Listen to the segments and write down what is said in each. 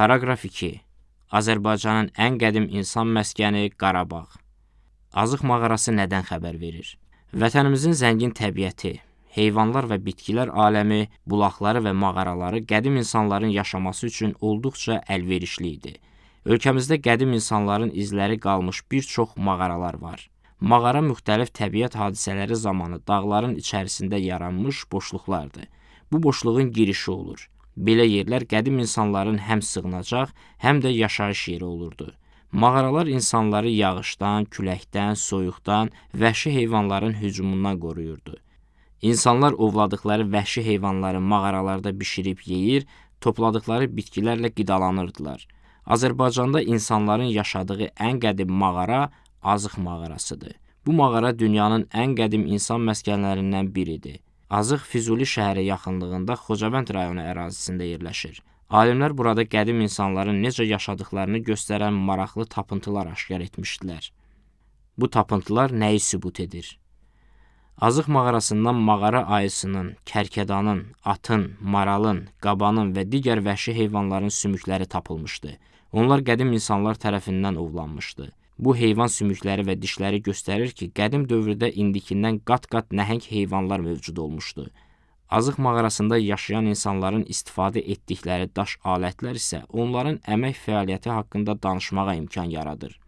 Paraqraf 2. Azərbaycanın ən qədim insan məskəni Qarabağ. Azıq mağarası nədən xəbər verir? Vətənimizin zəngin təbiəti, heyvanlar və bitkilər aləmi, bulaqları və mağaraları qədim insanların yaşaması üçün olduqca əlverişli idi. Ölkəmizdə qədim insanların izləri qalmış bir çox mağaralar var. Mağara müxtəlif təbiət hadisələri zamanı dağların içərisində yaranmış boşluqlardır. Bu boşluğun girişi olur. Belə yerlər qədim insanların həm sığınacaq, həm də yaşayış yeri olurdu. Mağaralar insanları yağışdan, küləkdən, soyuqdan, vəhşi heyvanların hücumundan qoruyurdu. İnsanlar ovladıqları vəhşi heyvanları mağaralarda bişirib yeyir, topladıqları bitkilərlə qidalanırdılar. Azərbaycanda insanların yaşadığı ən qədim mağara Azıq mağarasıdır. Bu mağara dünyanın ən qədim insan məskənlərindən biridir. Azıq Füzuli şəhəri yaxınlığında Xocavənd rayonu ərazisində yerləşir. Alimlər burada qədim insanların necə yaşadıqlarını göstərən maraqlı tapıntılar aşkar etmişdilər. Bu tapıntılar nəyi sübut edir? Azıq mağarasından mağara ayısının, kərkədanın, atın, maralın, qabanın və digər vəhşi heyvanların sümükləri tapılmışdı. Onlar qədim insanlar tərəfindən ovlanmışdı. Bu heyvan sümükləri və dişləri göstərir ki, qədim dövrdə indikindən qat-qat nəhəng heyvanlar mövcud olmuşdu. Azıq mağarasında yaşayan insanların istifadə etdikləri daş alətlər isə onların əmək fəaliyyəti haqqında danışmağa imkan yaradır.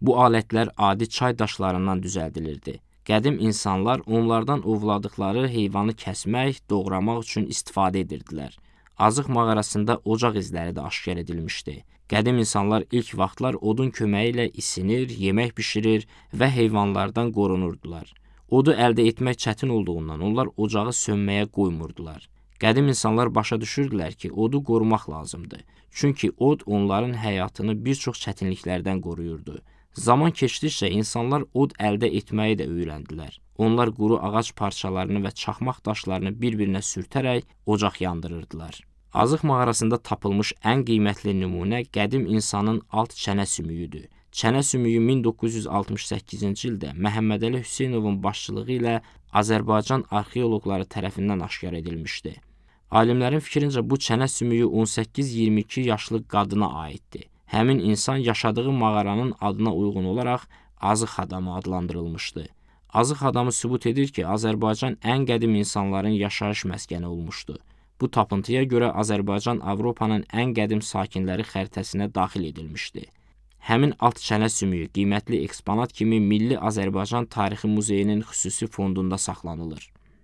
Bu alətlər adi çay daşlarından düzəldilirdi. Qədim insanlar onlardan ovladıqları heyvanı kəsmək, doğramaq üçün istifadə edirdilər. Azıq mağarasında ocaq izləri də aşkar edilmişdi. Qədim insanlar ilk vaxtlar odun köməyi ilə isinir, yemək bişirir və heyvanlardan qorunurdular. Odu əldə etmək çətin olduğundan onlar ocağı sönməyə qoymurdular. Qədim insanlar başa düşürdülər ki, odu qorumaq lazımdır. Çünki od onların həyatını bir çox çətinliklərdən qoruyurdu. Zaman keçdikcə insanlar od əldə etməyi də öyrəndilər. Onlar quru ağac parçalarını və çaxmaq daşlarını bir-birinə sürtərək ocaq yandırırdılar. Azıq mağarasında tapılmış ən qiymətli nümunə qədim insanın alt çənə sümüyüdür. Çənə sümüyü 1968-ci ildə Məhəmmədəli Hüseynovun başçılığı ilə Azərbaycan arxeoloqları tərəfindən aşkar edilmişdi. Alimlərin fikrincə bu çənə sümüyü 18-22 yaşlı qadına aiddir. Həmin insan yaşadığı mağaranın adına uyğun olaraq Azıq adamı adlandırılmışdı. Azıq adamı sübut edir ki, Azərbaycan ən qədim insanların yaşayış məskəni olmuşdu. Bu tapıntıya görə Azərbaycan Avropanın ən qədim sakinləri xəritəsinə daxil edilmişdi. Həmin alt çənə sümüyü qiymətli eksponat kimi Milli Azərbaycan Tarixi Muzeyinin xüsusi fondunda saxlanılır.